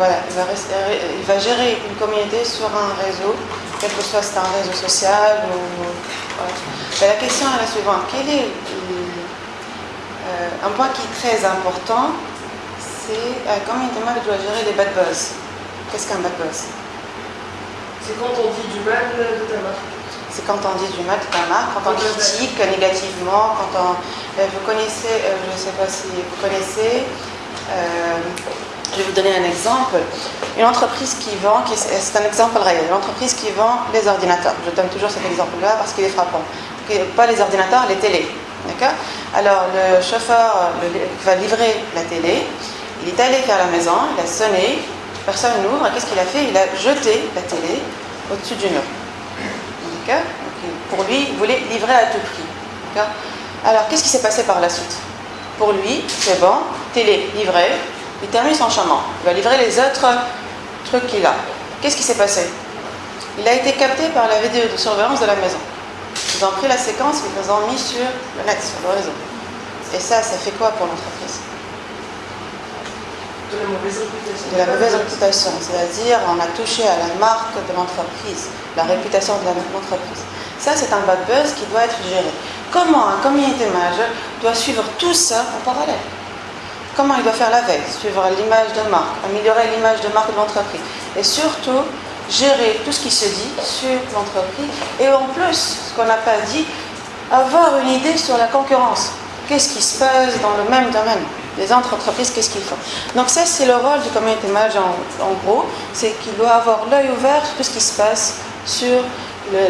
voilà, il va, rester- il va gérer une communauté sur un réseau, quel que soit c'est un réseau social ou. voilà. Mais la question est la suivante quel est euh, un point qui est très important C'est euh, comment une doit gérer les bad buzz. Qu'est-ce qu'un bad buzz C'est quand on dit du mal de ta marque. C'est quand on dit du mal de ta marque, quand on critique négativement, quand on. euh, vous connaissez, euh, je ne sais pas si vous connaissez, je vais vous donner un exemple. Une entreprise qui vend, c'est un exemple réel, une entreprise qui vend les ordinateurs. Je donne toujours cet exemple-là parce qu'il est frappant. Pas les ordinateurs, les télés. D'accord? Alors le chauffeur euh, le- va livrer la télé. Il est allé vers la maison, il a sonné, personne n'ouvre. Qu'est-ce qu'il a fait? Il a jeté la télé au-dessus du mur. D'accord? Pour lui, il voulait livrer à tout prix. Alors, qu'est-ce qui s'est passé par la suite? Pour lui, c'est bon, télé livrée, il termine son chemin. Il va livrer les autres trucs qu'il a. Qu'est-ce qui s'est passé? Il a été capté par la vidéo de surveillance de la maison. Ils ont pris la séquence, ils les ont mis sur le net, sur le réseau. Et ça, ça fait quoi pour l'entreprise? De la mauvaise réputation. de la mauvaise réputation, c'est-à-dire on a touché à la marque de l'entreprise, la réputation de la- l'entreprise. Ça, c'est un bad buzz qui doit être géré. Comment un community manager doit suivre tout ça en parallèle? Comment il doit faire la veille, suivre l'image de marque, améliorer l'image de marque de l'entreprise. Et surtout gérer tout ce qui se dit sur l'entreprise. Et en plus, ce qu'on n'a pas dit, avoir une idée sur la concurrence. Qu'est-ce qui se passe dans le même domaine? Les entreprises, qu'est-ce qu'ils font? Donc ça, c'est le rôle du community manager en, gros, c'est qu'il doit avoir l'œil ouvert sur tout ce qui se passe sur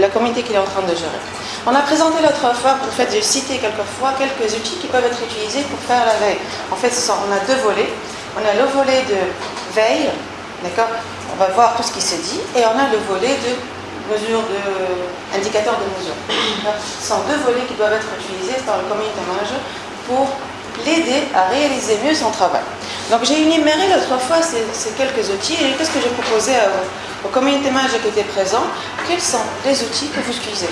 la communauté qu'il est en train de gérer. On a présenté l'autre fois, en fait, j'ai cité quelquefois quelques outils qui peuvent être utilisés pour faire la veille. En fait, on a deux volets. On a le volet de veille, d'accord? On va voir tout ce qui se dit, et on a le volet de mesure de indicateurs de mesure. Ce sont deux volets qui doivent être utilisés par le community manager pour l'aider à réaliser mieux son travail. Donc j'ai énuméré l'autre fois ces, quelques outils et qu'est-ce que j'ai proposé au community manager qui était présent Quels sont les outils que vous utilisez?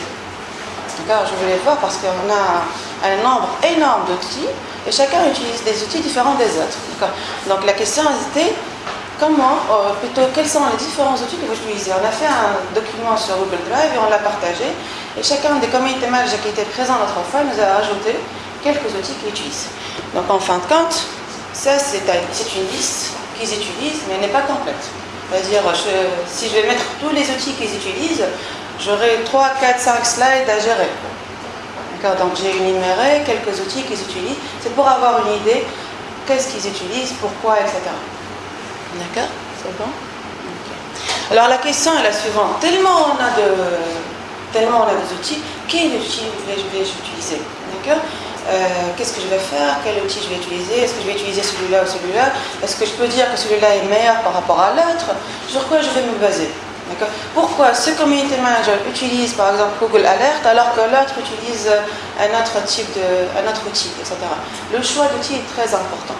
Je voulais voir parce qu'on a un nombre énorme d'outils et chacun utilise des outils différents des autres. Donc la question était comment, euh, plutôt quels sont les différents outils que vous utilisez? On a fait un document sur Google Drive et on l'a partagé et chacun des community managers qui étaient présents l'autre fois nous a ajouté quelques outils qu'ils utilisent. Donc en fin de compte, ça c'est un- c'est une liste qu'ils utilisent mais elle n'est pas complète. C'est-à-dire, si je vais mettre tous les outils qu'ils utilisent, j'aurai 3, 4, 5 slides à gérer. D'accord Donc j'ai énuméré quelques outils qu'ils utilisent. C'est pour avoir une idée qu'est-ce qu'ils utilisent, pourquoi, etc. D'accord C'est bon. Alors la question est la suivante. Tellement on a de, tellement on a des outils, quel outil vais-je vais utiliser? D'accord Euh, Qu'est-ce que je vais faire? Quel outil je vais utiliser? Est-ce que je vais utiliser celui-là ou celui-là? Est-ce que je peux dire que celui-là est meilleur par rapport à l'autre? Sur quoi je vais me baser? Pourquoi ce community manager utilise par exemple Google Alert alors que l'autre utilise euh, un autre type de, un autre outil, etc. Le choix d'outil est très important.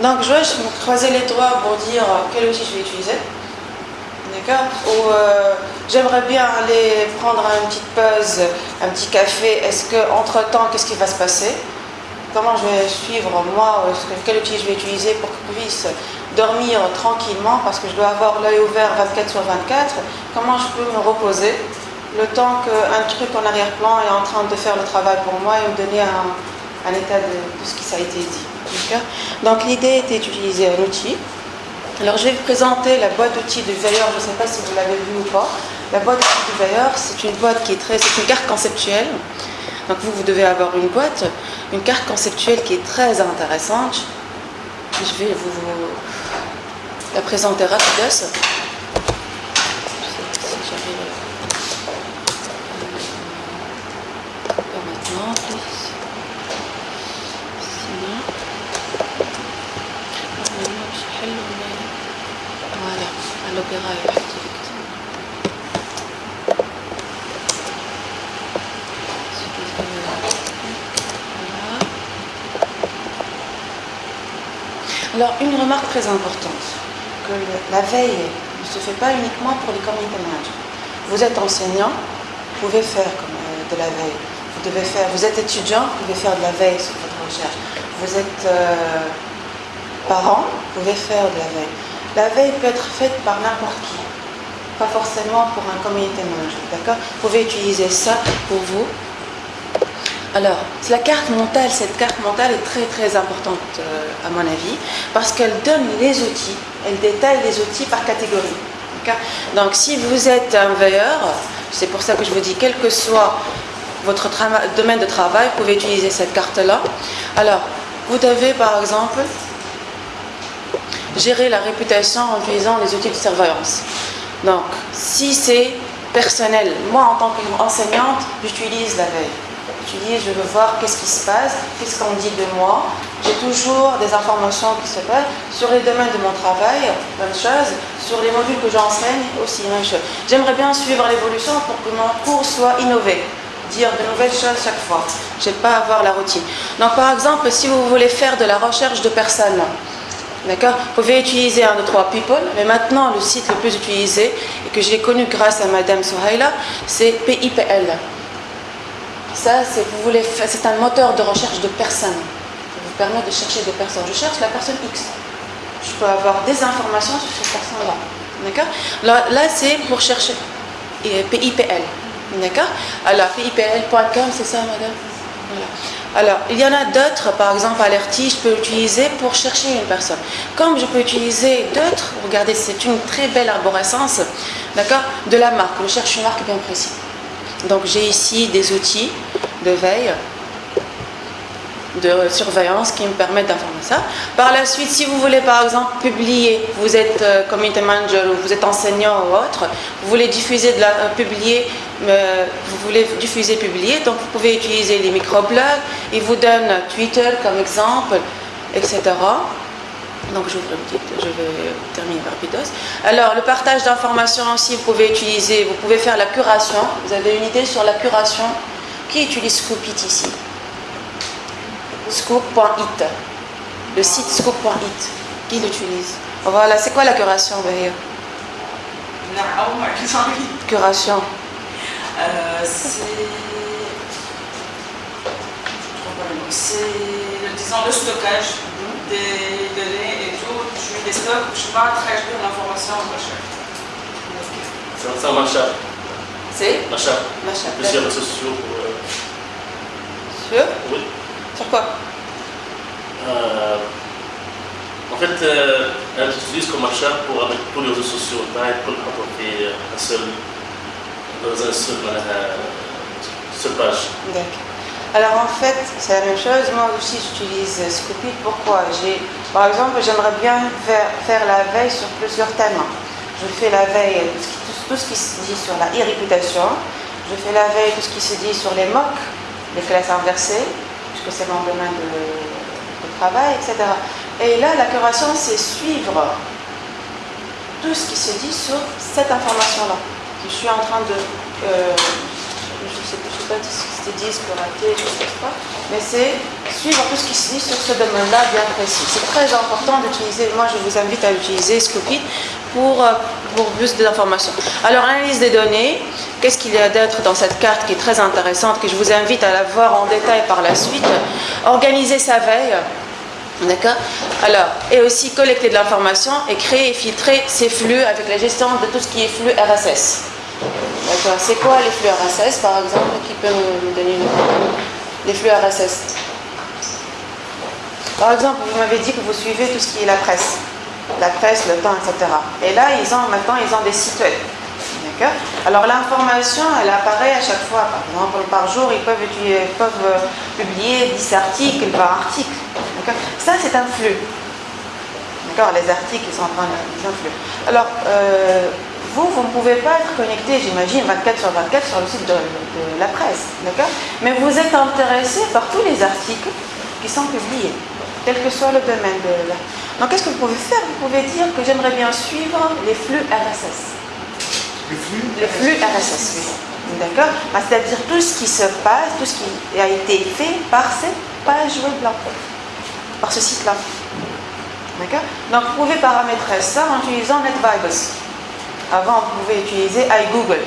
Donc je vais me croiser les doigts pour dire quel outil je vais utiliser. D'accord Ou euh, j'aimerais bien aller prendre une petite pause, un petit café. Est-ce que entre temps, qu'est-ce qui va se passer? Comment je vais suivre moi? Quel outil je vais utiliser pour que je puisse dormir tranquillement parce que je dois avoir l'œil ouvert 24 sur 24 Comment je peux me reposer le temps qu'un truc en arrière-plan est en train de faire le travail pour moi et me donner un, état de, ce qui a été dit. Donc l'idée était d'utiliser un outil alors je vais vous présenter la boîte d'outils du veilleur, je ne sais pas si vous l'avez vu ou pas. La boîte d'outils du veilleur, c'est une boîte qui est très. c'est une carte conceptuelle. Donc vous, vous devez avoir une boîte, une carte conceptuelle qui est très intéressante. Je vais vous la présente est rapide. Je ne sais pas si j'arrive. Maintenant, plus. Sinon. Voilà, à l'opéra effectivement. Alors, une remarque très importante que la veille ne se fait pas uniquement pour les community managers. Vous êtes enseignant, vous pouvez faire euh, de la veille. Vous, devez faire, vous êtes étudiant, vous pouvez faire de la veille sur votre recherche. Vous êtes euh, parent, vous pouvez faire de la veille. La veille peut être faite par n'importe qui, pas forcément pour un community manager, d'accord? Vous pouvez utiliser ça pour vous. Alors, la carte mentale, cette carte mentale est très très importante euh, à mon avis, parce qu'elle donne les outils, elle détaille les outils par catégorie. Donc, si vous êtes un veilleur, c'est pour ça que je vous dis, quel que soit votre domaine de travail, vous pouvez utiliser cette carte-là. Alors, vous devez par exemple gérer la réputation en utilisant les outils de surveillance. Donc, si c'est personnel, moi en tant qu'enseignante, j'utilise la veille. Je veux voir qu'est-ce qui se passe, qu'est-ce qu'on dit de moi. J'ai toujours des informations qui se passent sur les domaines de mon travail, même chose, sur les modules que j'enseigne aussi, même chose. J'aimerais bien suivre l'évolution pour que mon cours soit innové dire de nouvelles choses chaque fois. Je n'ai pas avoir la routine. Donc par exemple, si vous voulez faire de la recherche de personnes, D'accord Vous pouvez utiliser un, deux, trois people, mais maintenant le site le plus utilisé, et que j'ai connu grâce à Madame Souhaila, c'est PIPL. Ça, c'est, vous voulez, c'est un moteur de recherche de personnes. Ça vous permet de chercher des personnes. Je cherche la personne X. Je peux avoir des informations sur cette personne-là. D'accord? Là, là c'est pour chercher PIPL. D'accord? Alors, PIPL.com, c'est ça, madame? Alors, il y en a d'autres, par exemple, Alerti, je peux utiliser pour chercher une personne. Comme je peux utiliser d'autres, regardez, c'est une très belle arborescence, d'accord, de la marque. Je cherche une marque bien précise. Donc, j'ai ici des outils de veille de surveillance qui me permettent d'informer ça. Par la suite, si vous voulez par exemple publier, vous êtes euh, community manager ou vous êtes enseignant ou autre, vous voulez diffuser de la, euh, publier, euh, vous voulez diffuser, publier, donc vous pouvez utiliser les microblogs, ils vous donnent Twitter comme exemple, etc. Donc je, je vais terminer rapidos. Alors le partage d'informations aussi, vous pouvez utiliser, vous pouvez faire la curation. Vous avez une idée sur la curation? Qui utilise Scoopit ici? Scoop.it. Le site scoop.it. Qui l'utilise? Voilà, c'est quoi la curation, Curation. Euh, c'est disons le stockage des données et tout. Je je ne vais pas traduire l'information en recherche. C'est un matcha. C'est. Plusieurs réseaux sociaux pour. Euh... Sur Oui. Sur quoi euh, En fait, euh, elle utilise comme achat pour avec tous les réseaux sociaux, pas pour apporter un seul, dans un seul, euh, seule page. D'accord. Alors en fait, c'est la même chose. Moi aussi, j'utilise Scoopit. Pourquoi? Par exemple, j'aimerais bien faire, la veille sur plusieurs thèmes. Je fais la veille tout, tout, ce qui se dit sur la e-réputation. Je fais la veille tout ce qui se dit sur les MOOC, les classes inversées, puisque c'est mon domaine de, travail, etc. Et là, la curation, c'est suivre tout ce qui se dit sur cette information-là. Je suis en train de... Euh, sais, pas c'était je ne sais pas, mais c'est suivre tout ce qui se dit sur ce domaine-là bien précis. C'est très important d'utiliser, moi je vous invite à utiliser Scopit pour, euh, pour plus d'informations. Alors, analyse des données, qu'est-ce qu'il y a d'autre dans cette carte qui est très intéressante, que je vous invite à la voir en détail par la suite? Organiser sa veille, D'accord Alors, et aussi collecter de l'information et créer et filtrer ces flux avec la gestion de tout ce qui est flux RSS. D'accord C'est quoi les flux RSS, par exemple Qui peut nous donner une Les flux RSS. Par exemple, vous m'avez dit que vous suivez tout ce qui est la presse. La presse, le temps, etc. Et là, ils ont maintenant, ils ont des sites web. D'accord? Alors l'information, elle apparaît à chaque fois. Par exemple, par jour, ils peuvent, ils peuvent euh, publier 10 articles par article. Ça, c'est un flux. D'accord? Les articles, ils sont en train de... flux. Alors, euh, vous, vous ne pouvez pas être connecté, j'imagine, 24 sur 24 sur le site de, la presse. D'accord? Mais vous êtes intéressé par tous les articles qui sont publiés, quel que soit le domaine de la... Donc, qu'est-ce que vous pouvez faire? Vous pouvez dire que j'aimerais bien suivre les flux RSS. Les flux Les flux RSS, oui. D'accord? Bah, C'est-à-dire tout ce qui se passe, tout ce qui a été fait par cette page web-là par ce site-là. D'accord? Donc vous pouvez paramétrer ça en utilisant NetVibes. Avant, vous pouvez utiliser iGoogle.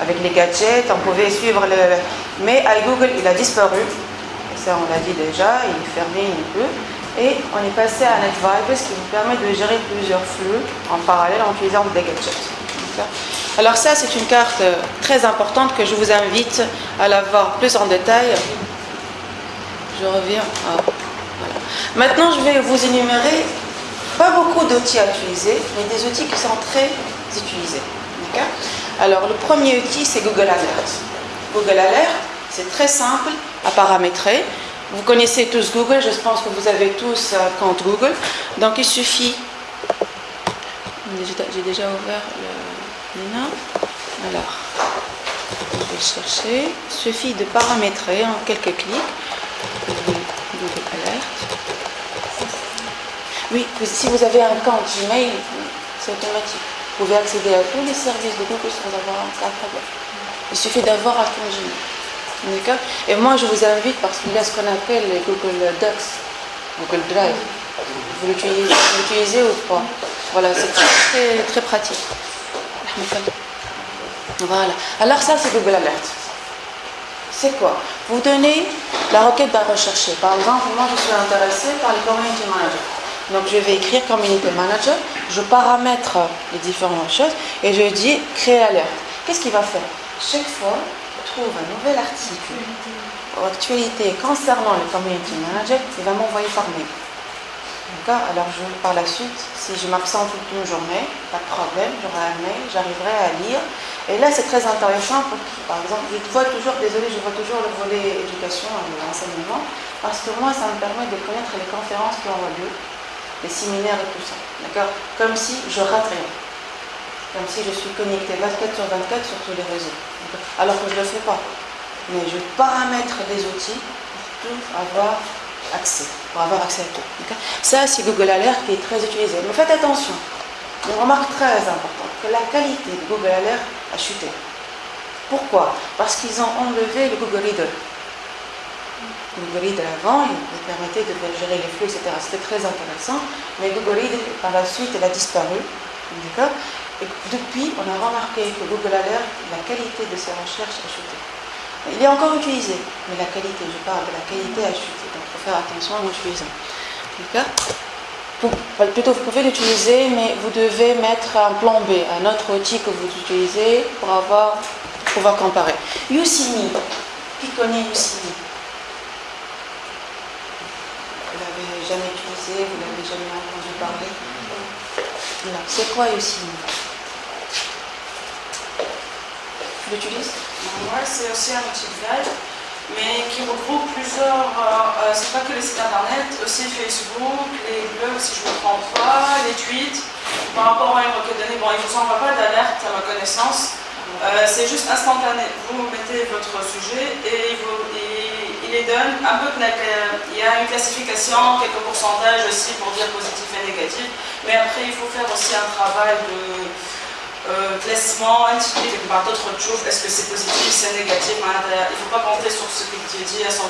Avec les gadgets, on pouvait suivre le... Mais iGoogle, il a disparu. ça, on l'a dit déjà, il est fermé un peu. Et on est passé à NetVibes qui vous permet de gérer plusieurs flux en parallèle en utilisant des gadgets. Alors ça, c'est une carte très importante que je vous invite à la voir plus en détail. Je reviens. Ah, Maintenant, je vais vous énumérer pas beaucoup d'outils à utiliser, mais des outils qui sont très utilisés. Alors, le premier outil, c'est Google Alert. Google Alert, c'est très simple à paramétrer. Vous connaissez tous Google, je pense que vous avez tous un compte Google. Donc, il suffit... J'ai déjà ouvert le. Alors, je vais chercher. Il suffit de paramétrer en quelques clics. Google Alert. Oui, si vous avez un compte Gmail, c'est automatique. Vous pouvez accéder à tous les services de Google sans avoir un problème. Il suffit d'avoir un compte Gmail. D'accord? Et moi, je vous invite, parce qu'il y a ce qu'on appelle Google Docs, Google Drive. Vous l'utilisez ou pas? Voilà, c'est très, très, pratique. Voilà. Alors ça, c'est Google Alert. C'est quoi? Vous donnez la requête à rechercher. Par exemple, moi, je suis intéressée par les community managers. Donc je vais écrire Community Manager, je paramètre les différentes choses et je dis créer alerte. Qu'est-ce qu'il va faire? Chaque fois, je trouve un nouvel article ou actualité concernant le Community Manager, il va m'envoyer par mail. D'accord? Alors je, par la suite, si je m'absente toute une journée, pas de problème, j'aurai un mail, j'arriverai à lire. Et là, c'est très intéressant pour par exemple, je vois toujours, désolé, je vois toujours le volet éducation et enseignement, parce que moi, ça me permet de connaître les conférences qui ont lieu, les séminaires et tout ça. D'accord? Comme si je rate rien. Comme si je suis connecté 24 sur 24 sur tous les réseaux. Alors que je ne le fais pas. Mais je paramètre des outils pour tout avoir accès, pour avoir accès à tout. Ça, c'est Google Alert qui est très utilisé. Mais faites attention. Une remarque très importante, que la qualité de Google Alert a chuté. Pourquoi? Parce qu'ils ont enlevé le Google Reader. Google Reader avant, il permettait de gérer les flux, etc. C'était très intéressant, mais Google Reader, par la suite, elle a disparu. D'accord? Et depuis, on a remarqué que Google Alert, la qualité de ses recherches a chuté. Il est encore utilisé, mais la qualité, je parle de la qualité a chuté. Donc il faut faire attention en l'utilisant. D'accord? Plutôt, vous pouvez l'utiliser, mais vous devez mettre un plan B, un autre outil que vous utilisez pour avoir, pouvoir comparer. Yousimi, qui connaît Yousimi? Jamais utilisé, vous n'avez jamais entendu parler. C'est quoi aussi? Tu l'utilises? Moi, c'est aussi un outil veille, mais qui regroupe plusieurs. Euh, euh, c'est pas que les sites internet, aussi Facebook, les blogs, si je ne me trompe pas, les tweets. Par rapport à une requête donnée, bon, il ne vous envoie pas d'alerte à ma connaissance. Euh, c'est juste instantané. Vous mettez votre sujet et vous, il donne un peu, il y a une classification, quelques pourcentages aussi pour dire positif et négatif, mais après il faut faire aussi un travail de euh, classement, quelque part d'autres choses, est-ce que c'est positif, c'est négatif, il ne faut pas compter sur ce qui est dit à 100%.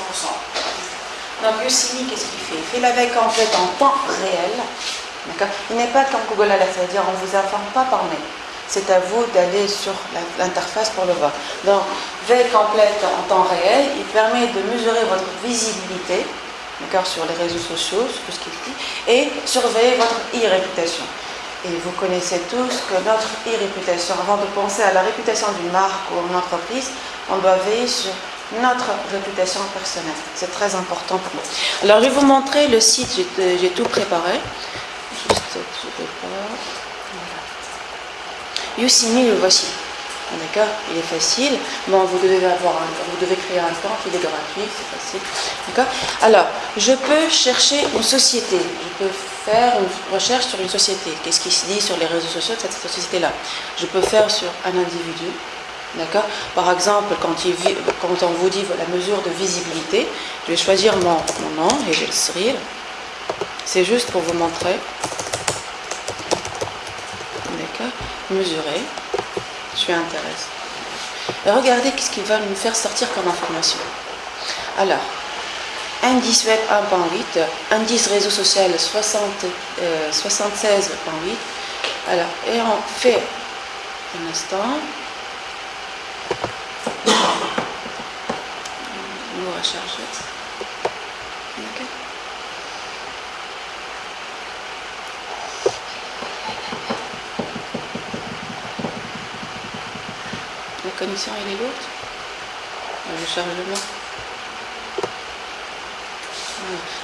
Donc Yossimi, qu'est-ce qu'il fait? Il fait la veille complète en temps réel, il n'est pas comme Google Alert, c'est-à-dire on ne vous informe pas par mail c'est à vous d'aller sur l'interface pour le voir. Donc, veille complète en temps réel, il permet de mesurer votre visibilité sur les réseaux sociaux, tout ce qui est dit, et surveiller votre e-réputation. Et vous connaissez tous que notre e-réputation, avant de penser à la réputation d'une marque ou d'une entreprise, on doit veiller sur notre réputation personnelle. C'est très important pour nous. Alors, je vais vous montrer le site, j'ai tout préparé. Juste, je Yousimi, le voici. D'accord Il est facile. Bon, vous devez, avoir vous devez créer un compte, il est gratuit, c'est facile. D'accord Alors, je peux chercher une société. Je peux faire une recherche sur une société. Qu'est-ce qui se dit sur les réseaux sociaux de cette société-là? Je peux faire sur un individu. D'accord Par exemple, quand, on vous dit la mesure de visibilité, je vais choisir mon, nom et je vais le C'est juste pour vous montrer mesurer. Je suis intéressée. Et regardez ce qu'il va nous faire sortir comme information. Alors, indice web 1.8, indice réseau social 60, 76.8. Euh, Alors, et on fait un instant. Nous recharger. Elle est lourde. Le chargement.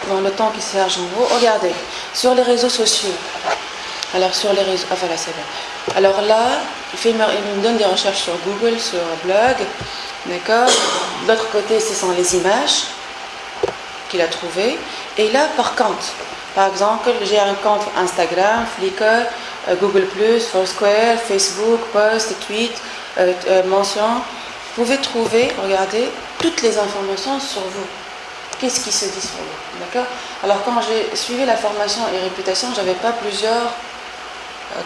Dans le temps qui charge en haut. Regardez, sur les réseaux sociaux. Alors sur les réseaux. Ah voilà, c'est bien. Alors là, il, me donne des recherches sur Google, sur blog. D'accord De l'autre côté, ce sont les images qu'il a trouvées. Et là, par contre, par exemple, j'ai un compte Instagram, Flickr, euh, Google, Foursquare, Facebook, Post, Tweet, euh, euh, mention. Vous pouvez trouver, regardez, toutes les informations sur vous. Qu'est-ce qui se dit sur vous D'accord? Alors, quand j'ai suivi la formation et réputation, je n'avais pas plusieurs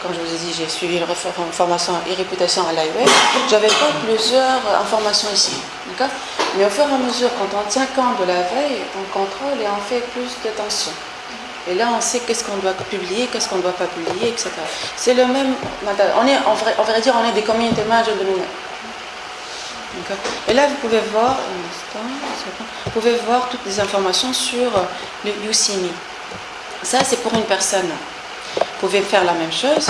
comme je vous ai dit, j'ai suivi une formation et réputation à l'IWeb, j'avais pas plusieurs informations ici. Mais au fur et à mesure, quand on tient compte de la veille, on contrôle et on fait plus d'attention. Et là, on sait qu'est-ce qu'on doit publier, qu'est-ce qu'on ne doit pas publier, etc. C'est le même. On, est, on, va dire, on est des community managers de nous-mêmes. Et là, vous pouvez voir, vous pouvez voir toutes les informations sur le UCME. Ça, c'est pour une personne. Vous pouvez faire la même chose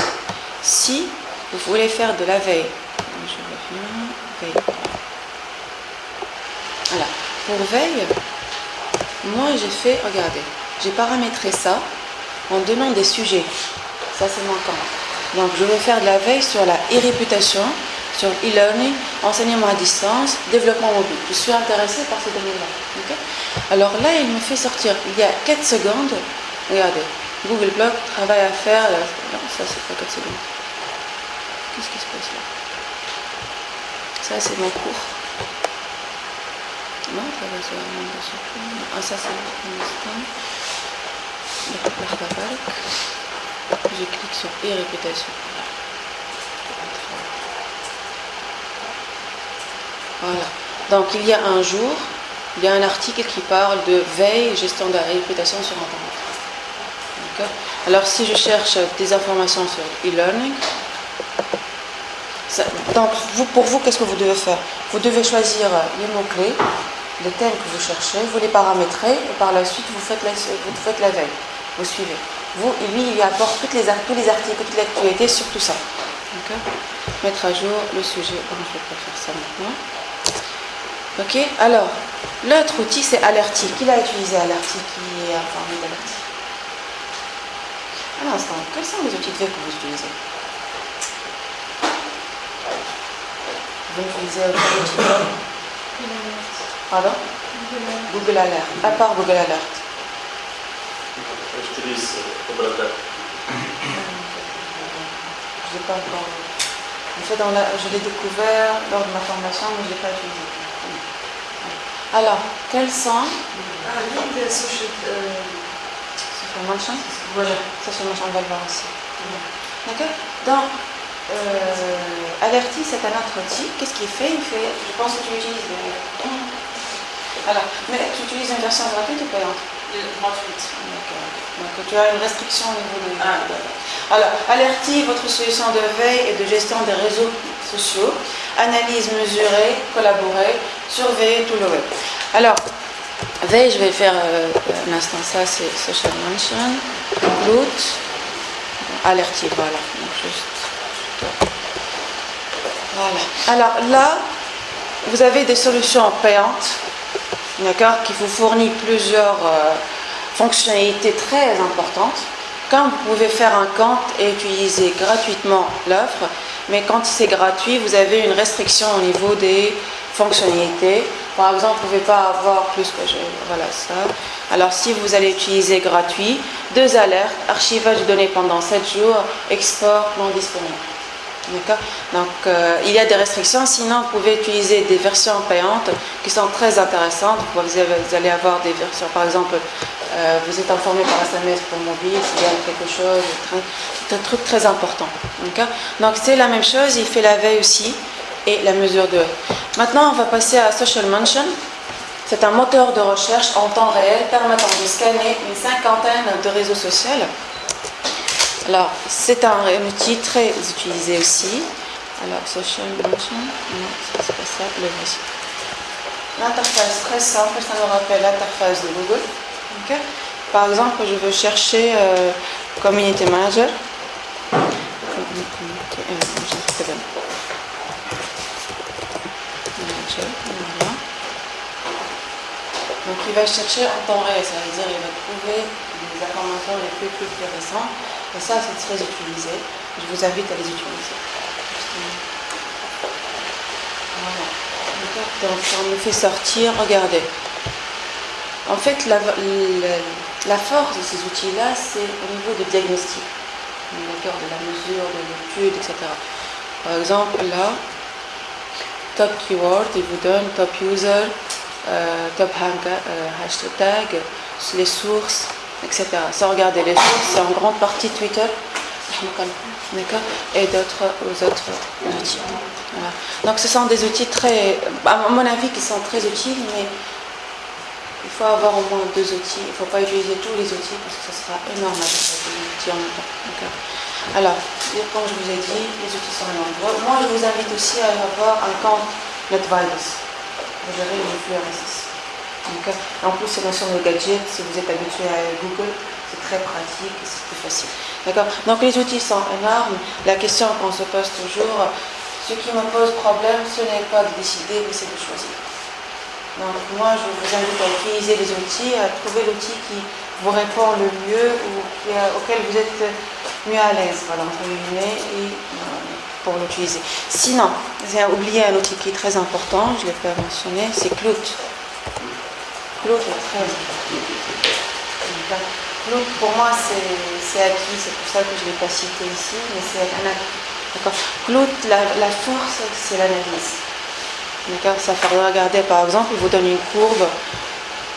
si vous voulez faire de la veille. Je reviens, veille. Voilà. Pour veille, moi j'ai fait, regardez, j'ai paramétré ça en donnant des sujets. Ça c'est mon camp. Donc je vais faire de la veille sur la e-réputation, sur e-learning, enseignement à distance, développement mobile. Je suis intéressée par ce domaine-là. Alors là, il me fait sortir, il y a 4 secondes, regardez, Google Blog, travail à faire. Non, ça c'est pas 4 secondes. Qu'est-ce qui se passe là? Ça c'est mon cours. Non, ça va sur un Ah, ça c'est un instant. Je clique sur e-répétation. Voilà. Donc il y a un jour, il y a un article qui parle de veille et gestion de la réputation sur Internet. Alors si je cherche des informations sur e-learning, pour vous, qu'est-ce que vous devez faire? Vous devez choisir les mots-clés, les thèmes que vous cherchez, vous les paramétrez et par la suite vous faites la veille. Vous suivez. Vous, lui, il apporte toutes les, tous les articles, toutes les actualités sur tout ça. Mettre à jour le sujet. je ne vais pas faire ça maintenant. Ok? Alors, l'autre outil, c'est Alerty. Qui l'a utilisé Alerty Qui est informé d'Alerty un instant, quels sont les outils de que vous utilisez? Vous utilisez autre outil Pardon? Google Alert. À part Google Alert. Alert. Je l'ai pas encore. En fait, dans la, je l'ai découvert lors de ma formation, mais je ne l'ai pas utilisé. Alors, quels sont Ah, lead social. Euh... Social mention Voilà, social mention, on va le voir aussi. D'accord Donc, euh, c'est un autre outil. Qu'est-ce qu'il fait? Il fait, je pense que tu l'utilises. Alors, mais tu utilises une version gratuite ou payante? Gratuite. Donc, tu as une restriction au niveau de. Ah, Alors, Alerty, votre solution de veille et de gestion des réseaux sociaux. Analyse, mesurer, collaborer, surveiller tout le web. Alors, Veille, je vais faire euh, un instant, ça c'est Social Mention, Root, alertier, voilà. Voilà. Alors là, vous avez des solutions payantes, d'accord, qui vous fournissent plusieurs euh, fonctionnalités très importantes. Quand vous pouvez faire un compte et utiliser gratuitement l'offre, mais quand c'est gratuit, vous avez une restriction au niveau des fonctionnalités. Par exemple, vous ne pouvez pas avoir plus que je, voilà ça. Alors si vous allez utiliser gratuit, deux alertes, archivage de données pendant 7 jours, export non disponible. Donc euh, il y a des restrictions, sinon vous pouvez utiliser des versions payantes qui sont très intéressantes. Vous allez avoir des versions, par exemple, euh, vous êtes informé par SMS pour mobile, s'il y a quelque chose, c'est un truc très important. Donc c'est la même chose, il fait la veille aussi et la mesure de Maintenant, on va passer à Social Mention. C'est un moteur de recherche en temps réel permettant de scanner une cinquantaine de réseaux sociaux. Alors, c'est un, outil très utilisé aussi. Alors, Social Mention, non, c'est pas ça, le voici. L'interface très simple, ça nous rappelle l'interface de Google. Par exemple, je veux chercher euh, Community Manager. Voilà. Donc il va chercher en temps réel, ça veut dire il va trouver les informations les plus, plus, plus récentes. Ça, c'est très utilisé. Je vous invite à les utiliser. Voilà. Donc on me fait sortir, regardez. En fait, la, force de ces outils-là, c'est au niveau du diagnostic, d'accord, de la mesure, de l'étude, etc. Par exemple, là, top keyword, il vous donne top user, euh, top euh, hashtag, les sources, etc. Ça, regardez, les sources, c'est en grande partie Twitter, et d'autres aux autres outils. Voilà. Donc, ce sont des outils très, à mon avis, qui sont très utiles, mais il faut avoir au moins deux outils. Il ne faut pas utiliser tous les outils parce que ce sera énorme avec deux outils en même temps. Alors, comme je vous ai dit, les outils sont nombreux. Moi, je vous invite aussi à avoir un compte NetVibes. Vous gérez les flux RSS. En plus, c'est notion de gadget. Si vous êtes habitué à Google, c'est très pratique et c'est plus facile. D'accord Donc, les outils sont énormes. La question qu'on se pose toujours, ce qui me pose problème, ce n'est pas de décider, mais c'est de choisir. Donc moi, je vous invite à utiliser les outils, à trouver l'outil qui vous répond le mieux ou auquel vous êtes mieux à l'aise, voilà, entre et euh, pour l'utiliser. Sinon, j'ai oublié un outil qui est très important, je l'ai pas mentionné, c'est Clout. Clout est très pour moi, c'est acquis, c'est pour ça que je ne l'ai pas cité ici, mais c'est un acquis. Clout, la, force, c'est l'analyse. D'accord Ça fait regarder, par exemple, il vous donne une courbe.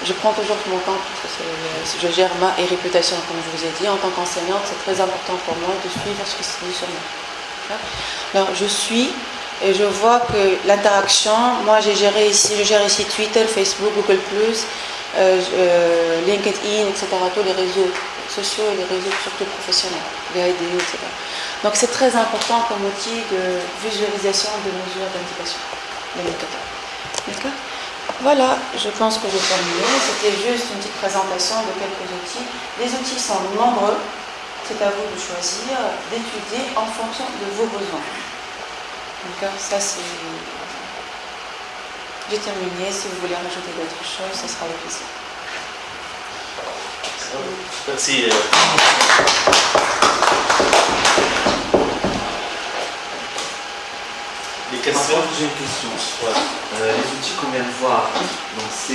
Je prends toujours mon temps parce que je gère ma réputation, comme je vous ai dit. En tant qu'enseignante, c'est très important pour moi de suivre ce qui se dit sur moi. Alors, je suis et je vois que l'interaction, moi j'ai géré ici, je gère ici Twitter, Facebook, Google+, euh, euh, LinkedIn, etc., tous les réseaux sociaux et les réseaux surtout professionnels, les etc. Donc c'est très important comme outil de visualisation de mesures d'indication. D'accord? Voilà, je pense que j'ai terminé. C'était juste une petite présentation de quelques outils. Les outils sont nombreux. C'est à vous de choisir, d'étudier en fonction de vos besoins. D'accord Ça, c'est. J'ai terminé. Si vous voulez rajouter d'autres choses, ce sera avec plaisir. Merci. euh, Les questions? Contre, j'ai une question. Euh, les outils qu'on vient de voir, donc c'est